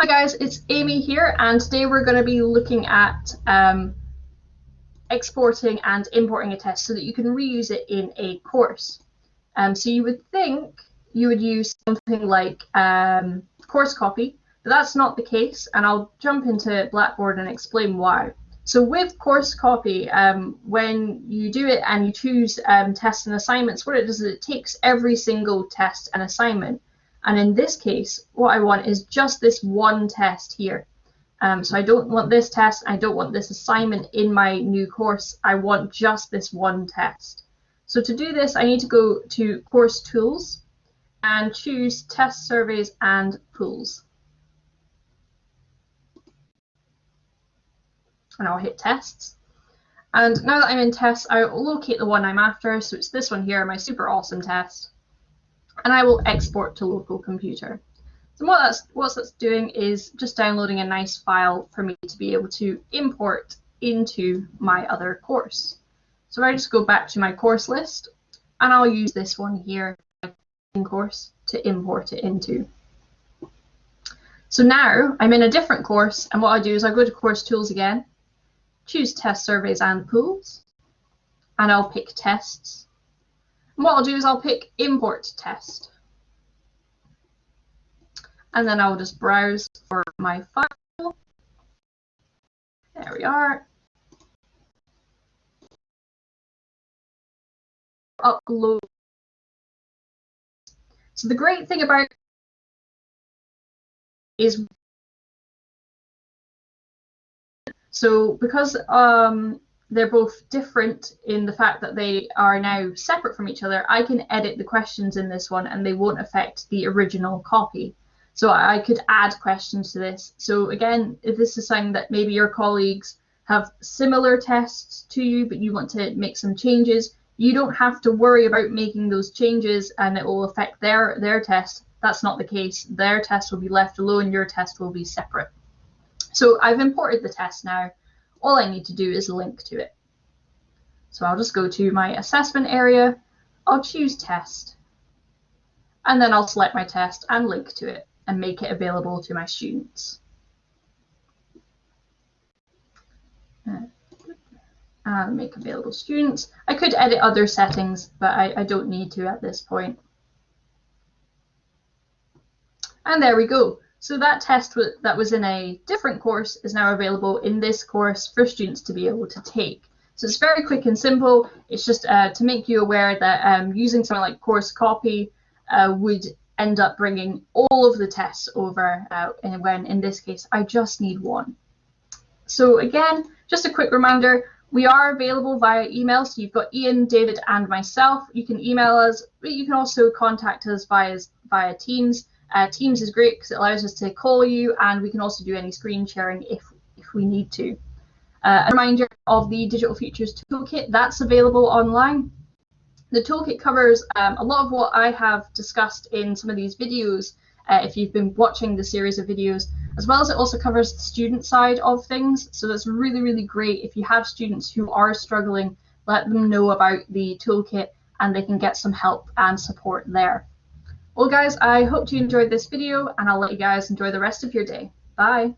Hi guys, it's Amy here and today we're going to be looking at um, exporting and importing a test so that you can reuse it in a course. Um, so you would think you would use something like um, course copy, but that's not the case and I'll jump into Blackboard and explain why. So with course copy, um, when you do it and you choose um, tests and assignments, what it does is it takes every single test and assignment and in this case, what I want is just this one test here. Um, so I don't want this test, I don't want this assignment in my new course, I want just this one test. So to do this, I need to go to Course Tools and choose Test Surveys and Pools. And I'll hit Tests. And now that I'm in Tests, I'll locate the one I'm after, so it's this one here, my super awesome test and I will export to local computer. So what that's, what that's doing is just downloading a nice file for me to be able to import into my other course. So I just go back to my course list and I'll use this one here, course, to import it into. So now I'm in a different course and what I do is I go to course tools again, choose test surveys and pools, and I'll pick tests and what I'll do is I'll pick import test. And then I'll just browse for my file. There we are. Upload. So the great thing about is so because um, they're both different in the fact that they are now separate from each other, I can edit the questions in this one and they won't affect the original copy. So I could add questions to this. So again, if this is something that maybe your colleagues have similar tests to you, but you want to make some changes, you don't have to worry about making those changes and it will affect their, their test. That's not the case. Their test will be left alone, your test will be separate. So I've imported the test now all I need to do is link to it. So I'll just go to my assessment area, I'll choose test, and then I'll select my test and link to it and make it available to my students. Uh, and make available students. I could edit other settings, but I, I don't need to at this point. And there we go. So that test that was in a different course is now available in this course for students to be able to take. So it's very quick and simple. It's just uh, to make you aware that um, using something like course copy uh, would end up bringing all of the tests over uh, when in this case I just need one. So again, just a quick reminder, we are available via email. So you've got Ian, David and myself. You can email us, but you can also contact us via, via Teams. Uh, Teams is great because it allows us to call you and we can also do any screen sharing if, if we need to. Uh, a reminder of the Digital Futures Toolkit, that's available online. The toolkit covers um, a lot of what I have discussed in some of these videos uh, if you've been watching the series of videos, as well as it also covers the student side of things. So that's really, really great. If you have students who are struggling, let them know about the toolkit and they can get some help and support there. Well guys, I hope you enjoyed this video and I'll let you guys enjoy the rest of your day. Bye!